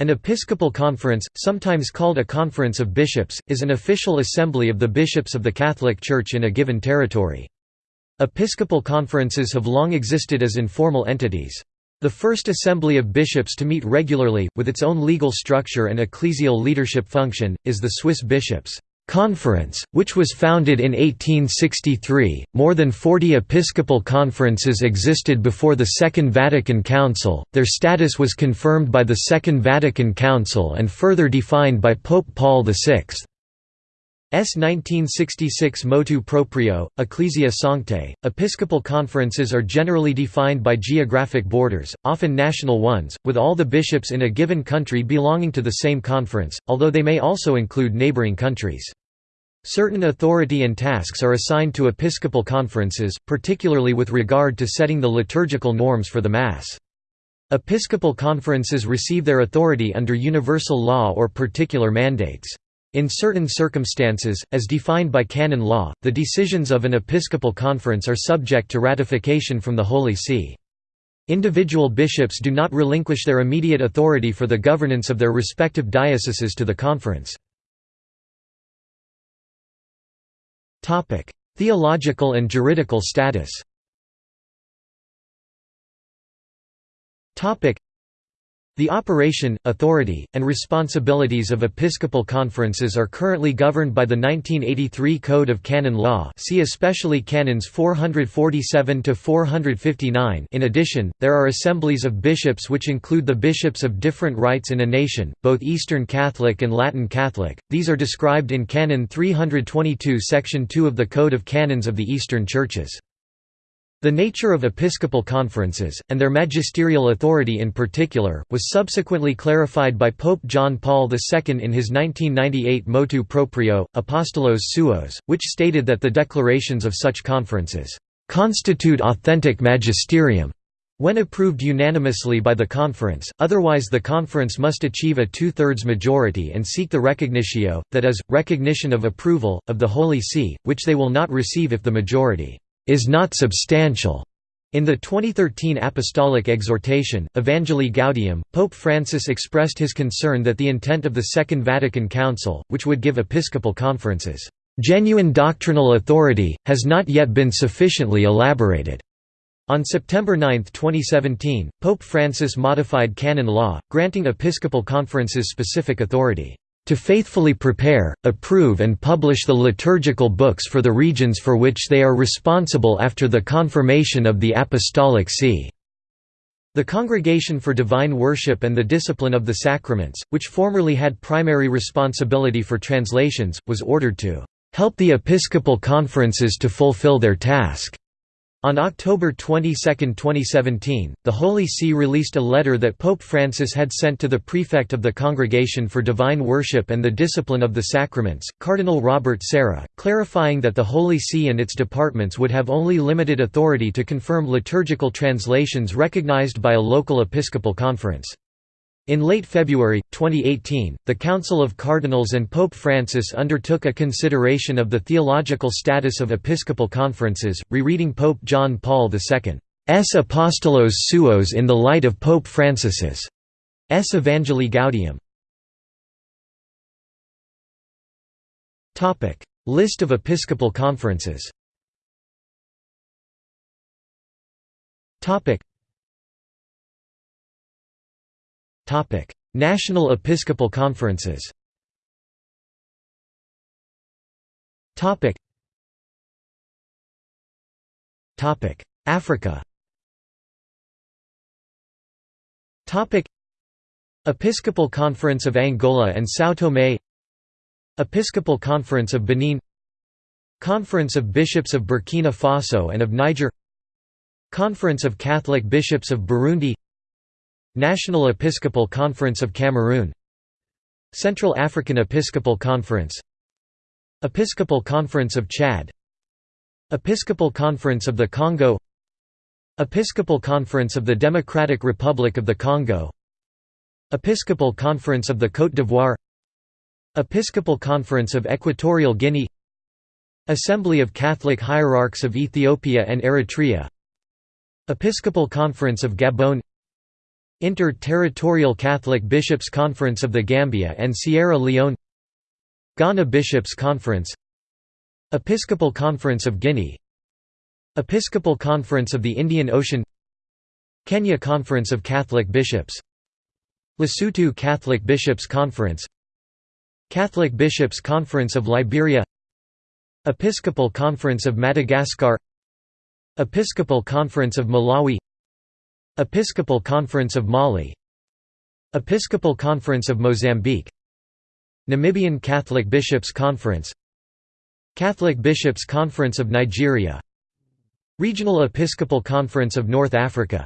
An episcopal conference, sometimes called a conference of bishops, is an official assembly of the bishops of the Catholic Church in a given territory. Episcopal conferences have long existed as informal entities. The first assembly of bishops to meet regularly, with its own legal structure and ecclesial leadership function, is the Swiss bishops' Conference, which was founded in 1863. More than 40 episcopal conferences existed before the Second Vatican Council, their status was confirmed by the Second Vatican Council and further defined by Pope Paul VI. S 1966 motu proprio, Ecclesia Sanctae. Episcopal conferences are generally defined by geographic borders, often national ones, with all the bishops in a given country belonging to the same conference, although they may also include neighboring countries. Certain authority and tasks are assigned to episcopal conferences, particularly with regard to setting the liturgical norms for the Mass. Episcopal conferences receive their authority under universal law or particular mandates. In certain circumstances, as defined by canon law, the decisions of an episcopal conference are subject to ratification from the Holy See. Individual bishops do not relinquish their immediate authority for the governance of their respective dioceses to the conference. Theological and juridical status the operation, authority, and responsibilities of episcopal conferences are currently governed by the 1983 Code of Canon Law see especially Canons 447–459 In addition, there are assemblies of bishops which include the bishops of different rites in a nation, both Eastern Catholic and Latin Catholic, these are described in Canon 322 Section 2 of the Code of Canons of the Eastern Churches. The nature of episcopal conferences, and their magisterial authority in particular, was subsequently clarified by Pope John Paul II in his 1998 motu proprio, Apostolos Suos, which stated that the declarations of such conferences, "...constitute authentic magisterium." When approved unanimously by the conference, otherwise the conference must achieve a two-thirds majority and seek the recognitio, that is, recognition of approval, of the Holy See, which they will not receive if the majority is not substantial. In the 2013 Apostolic Exhortation, Evangelii Gaudium, Pope Francis expressed his concern that the intent of the Second Vatican Council, which would give episcopal conferences, "...genuine doctrinal authority, has not yet been sufficiently elaborated." On September 9, 2017, Pope Francis modified canon law, granting episcopal conferences specific authority to faithfully prepare, approve and publish the liturgical books for the regions for which they are responsible after the confirmation of the Apostolic See." The Congregation for Divine Worship and the Discipline of the Sacraments, which formerly had primary responsibility for translations, was ordered to "...help the episcopal conferences to fulfill their task." On October 22, 2017, the Holy See released a letter that Pope Francis had sent to the prefect of the Congregation for Divine Worship and the Discipline of the Sacraments, Cardinal Robert Sarah, clarifying that the Holy See and its departments would have only limited authority to confirm liturgical translations recognized by a local episcopal conference. In late February, 2018, the Council of Cardinals and Pope Francis undertook a consideration of the theological status of episcopal conferences, rereading Pope John Paul II's Apostolos Suos in the light of Pope Francis's Evangelii Gaudium. List of episcopal conferences National Episcopal Conferences. Topic. Topic: Africa. Topic: Episcopal Conference of Angola and São Tomé. Episcopal Conference of Benin. Conference of Bishops of Burkina Faso and of Niger. Conference of Catholic Bishops of Burundi National Episcopal Conference of Cameroon Central African Episcopal Conference Episcopal Conference of Chad Episcopal Conference of the Congo Episcopal Conference of the Democratic Republic of the Congo Episcopal Conference of the Côte d'Ivoire Episcopal Conference of Equatorial Guinea Assembly of Catholic Hierarchs of Ethiopia and Eritrea Episcopal Conference of Gabon Inter-Territorial Catholic Bishops' Conference of the Gambia and Sierra Leone Ghana Bishops' Conference Episcopal Conference of Guinea Episcopal Conference of the Indian Ocean Kenya Conference of Catholic Bishops Lesotho Catholic Bishops' Conference Catholic Bishops' Conference of Liberia Episcopal Conference of Madagascar Episcopal Conference of Malawi Episcopal Conference of Mali. Episcopal Conference of Mozambique. Namibian Catholic Bishops' Conference. Catholic Bishops' Conference of Nigeria. Regional Episcopal Conference of North Africa.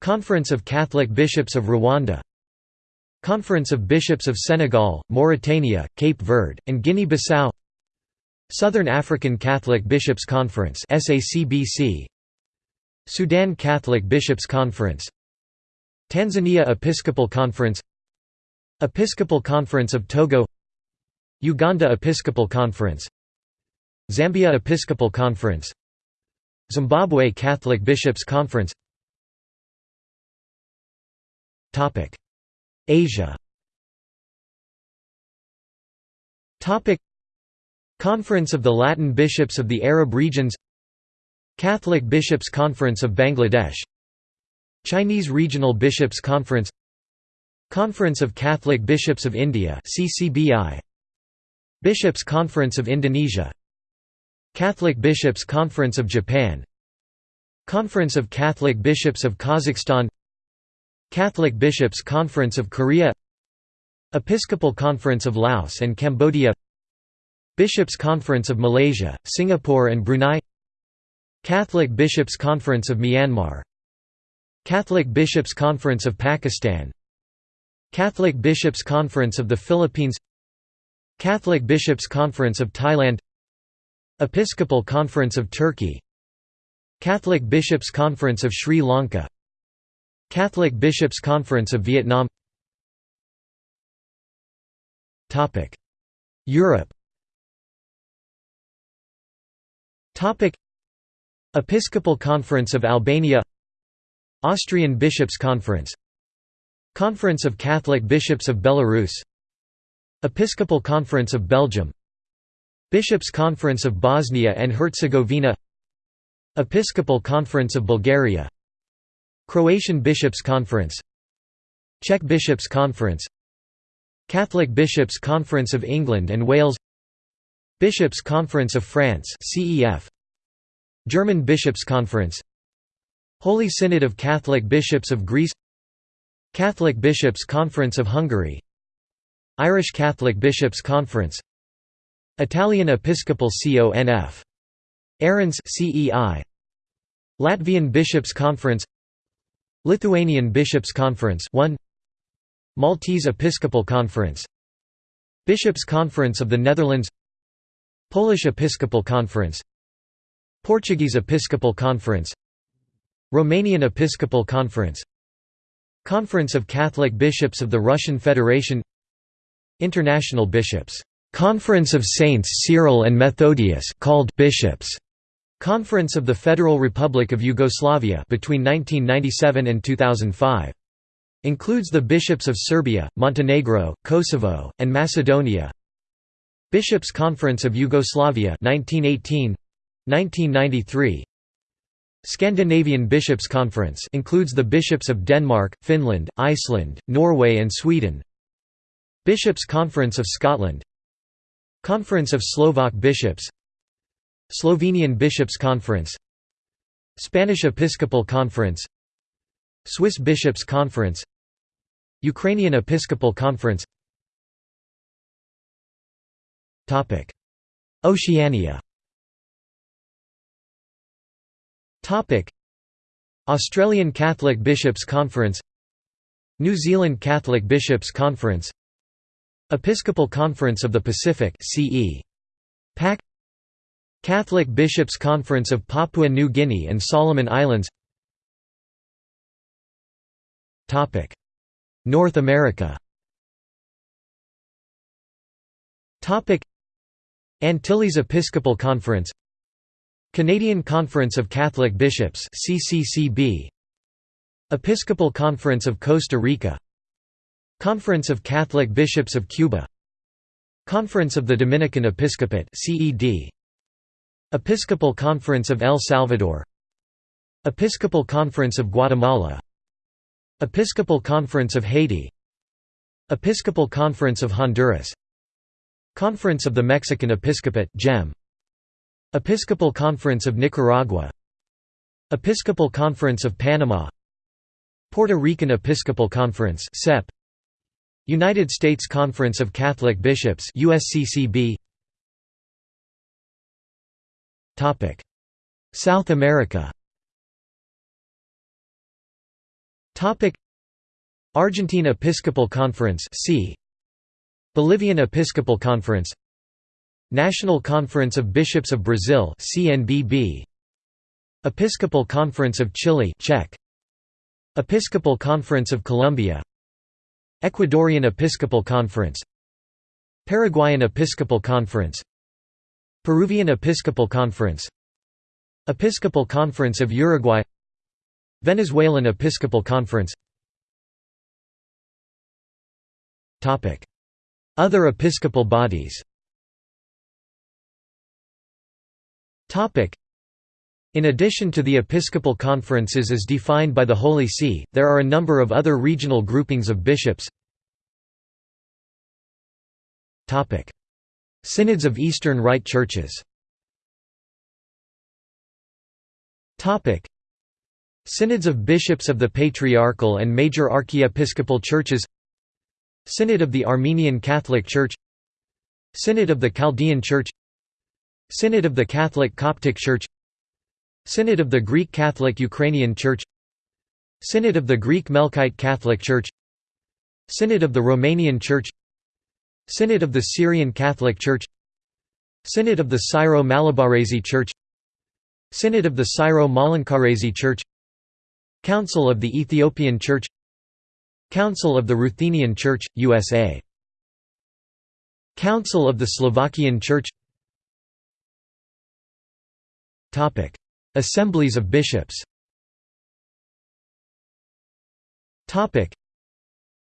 Conference of Catholic Bishops of Rwanda. Conference of Bishops of Senegal, Mauritania, Cape Verde, and Guinea-Bissau. Southern African Catholic Bishops' Conference SACBC Sudan Catholic Bishops' Conference Tanzania Episcopal Conference Episcopal Conference of Togo Uganda Episcopal Conference Zambia Episcopal Conference Zimbabwe Catholic Bishops' Conference. Asia. Conference of the Latin Bishops of the Arab Regions Catholic Bishops' Conference of Bangladesh Chinese Regional Bishops' Conference Conference of Catholic Bishops of India CCBI Bishops' Conference of Indonesia Catholic Bishops' Conference of Japan Conference of Catholic Bishops of Kazakhstan Catholic Bishops' Conference of Korea Episcopal Conference of Laos and Cambodia Bishops' Conference of Malaysia, Singapore and Brunei Catholic Bishops' Conference of Myanmar. Catholic Bishops' Conference of Pakistan. Catholic Bishops' Conference of the Philippines. Catholic Bishops' Conference of Thailand. Episcopal Conference of Turkey. Catholic Bishops' Conference of Sri Lanka. Catholic Bishops' Conference of Vietnam. Europe Episcopal Conference of Albania Austrian Bishops' Conference Conference of Catholic Bishops of Belarus Episcopal Conference of Belgium Bishops' Conference of Bosnia and Herzegovina Episcopal Conference of Bulgaria Croatian Bishops' Conference Czech Bishops' Conference Catholic Bishops' Conference of England and Wales Bishops' Conference of France CEF German Bishops' Conference. Holy Synod of Catholic Bishops of Greece. Catholic Bishops' Conference of Hungary. Irish Catholic Bishops' Conference. Italian Episcopal CONF. Arons CEI Latvian Bishops' Conference. Lithuanian Bishops' Conference 1 Maltese Episcopal Conference. Bishops' Conference of the Netherlands. Polish Episcopal Conference Portuguese Episcopal Conference Romanian Episcopal Conference Conference of Catholic Bishops of the Russian Federation International Bishops Conference of Saints Cyril and Methodius called Bishops Conference of the Federal Republic of Yugoslavia between 1997 and 2005 includes the bishops of Serbia, Montenegro, Kosovo, and Macedonia Bishops Conference of Yugoslavia 1918 1993 Scandinavian Bishops' Conference includes the bishops of Denmark, Finland, Iceland, Norway and Sweden. Bishops' Conference of Scotland. Conference of Slovak Bishops. Slovenian Bishops' Conference. Spanish Episcopal Conference. Swiss Bishops' Conference. Ukrainian Episcopal Conference. Oceania Australian Catholic Bishops' Conference New Zealand Catholic Bishops' Conference Episcopal Conference of the Pacific CE. PAC Catholic Bishops' Conference of Papua New Guinea and Solomon Islands North America Antilles Episcopal Conference Canadian Conference of Catholic Bishops CCCB Episcopal Conference of Costa Rica. Conference of Catholic Bishops of Cuba. Conference of the Dominican Episcopate CED Episcopal Conference of El Salvador. Episcopal Conference of Guatemala. Episcopal Conference of Haiti. Episcopal Conference of Honduras. Conference of the Mexican Episcopate CEM Episcopal Conference of Nicaragua Episcopal Conference of Panama Puerto Rican Episcopal Conference CEP United States Conference of Catholic Bishops USCCB Topic South America. Topic Argentine Episcopal Conference C Bolivian Episcopal Conference National Conference of Bishops of Brazil CNBB Episcopal Conference of Chile Czech. Episcopal Conference of Colombia. Ecuadorian Episcopal Conference. Paraguayan Episcopal Conference. Peruvian Episcopal Conference. Episcopal Conference of Uruguay. Venezuelan Episcopal Conference. Other episcopal bodies in addition to the episcopal conferences as defined by the Holy See, there are a number of other regional groupings of bishops. Synods of Eastern Rite Churches. Synods of Bishops of the Patriarchal and Major Archiepiscopal Churches. Synod of the Armenian Catholic Church. Synod of the Chaldean Church Synod of the Catholic Coptic Church Synod of the Greek Catholic Ukrainian Church Synod of the Greek Melkite Catholic Church Synod of the Romanian Church Synod of the Syrian Catholic Church Synod of the Syro-Malabarese Church Synod of the Syro-Malankarese Church Council of the Ethiopian Church Council of the Ruthenian Church, USA Council of the Slovakian Church Assemblies of bishops.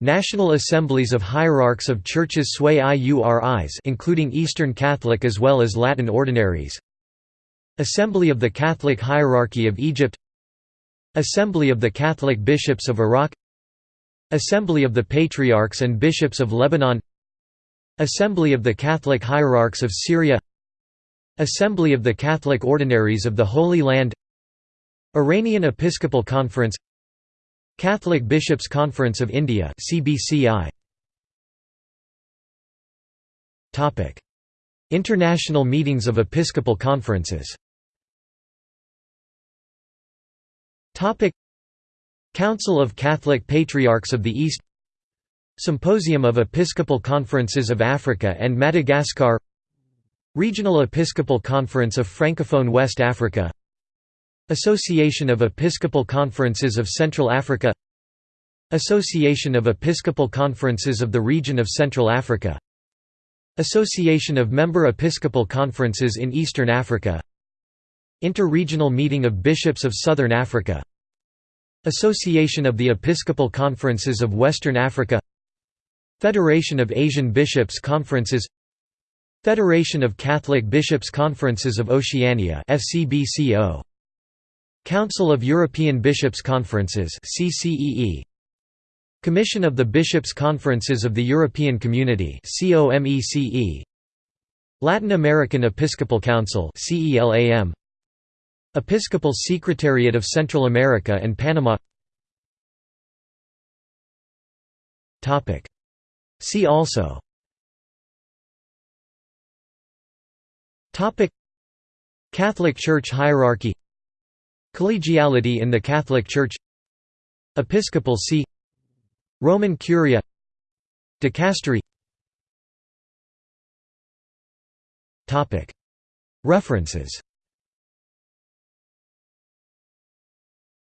National Assemblies of Hierarchs of Churches Sui Iuris including Eastern Catholic as well as Latin Ordinaries. Assembly of the Catholic Hierarchy of Egypt. Assembly of the Catholic Bishops of Iraq. Assembly of the Patriarchs and Bishops of Lebanon. Assembly of the Catholic Hierarchs of Syria Assembly of the Catholic Ordinaries of the Holy Land Iranian Episcopal Conference Catholic Bishops' Conference of India CBCI Topic International meetings of episcopal conferences. Topic Council of Catholic Patriarchs of the East Symposium of Episcopal Conferences of Africa and Madagascar Regional Episcopal Conference of Francophone West Africa. Association of Episcopal Conferences of Central Africa. Association of Episcopal Conferences of the Region of Central Africa. Association of Member Episcopal Conferences in Eastern Africa. Inter-Regional Meeting of Bishops of Southern Africa. Association of the Episcopal Conferences of Western Africa. Federation of Asian Bishops Conferences Federation of Catholic Bishops Conferences of Oceania FCBCO Council of European Bishops Conferences CCEE Commission of the Bishops Conferences of the European Community COMECE Latin American Episcopal Council CELAM Episcopal Secretariat of Central America and Panama. See also Topic. Catholic Church hierarchy. Collegiality in the Catholic Church. Episcopal See. Roman Curia. Dicastery. Topic. References.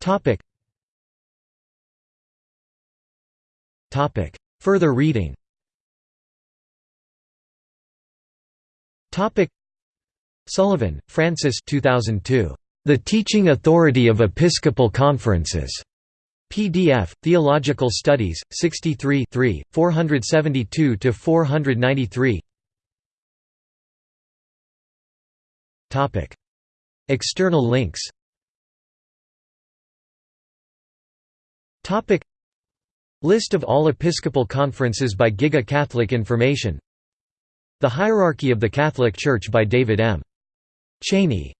Topic. Topic. Further reading. Topic Sullivan, Francis 2002. The Teaching Authority of Episcopal Conferences. PDF, Theological Studies, 63 472–493 External links List of all Episcopal conferences by Giga Catholic Information The Hierarchy of the Catholic Church by David M. Cheney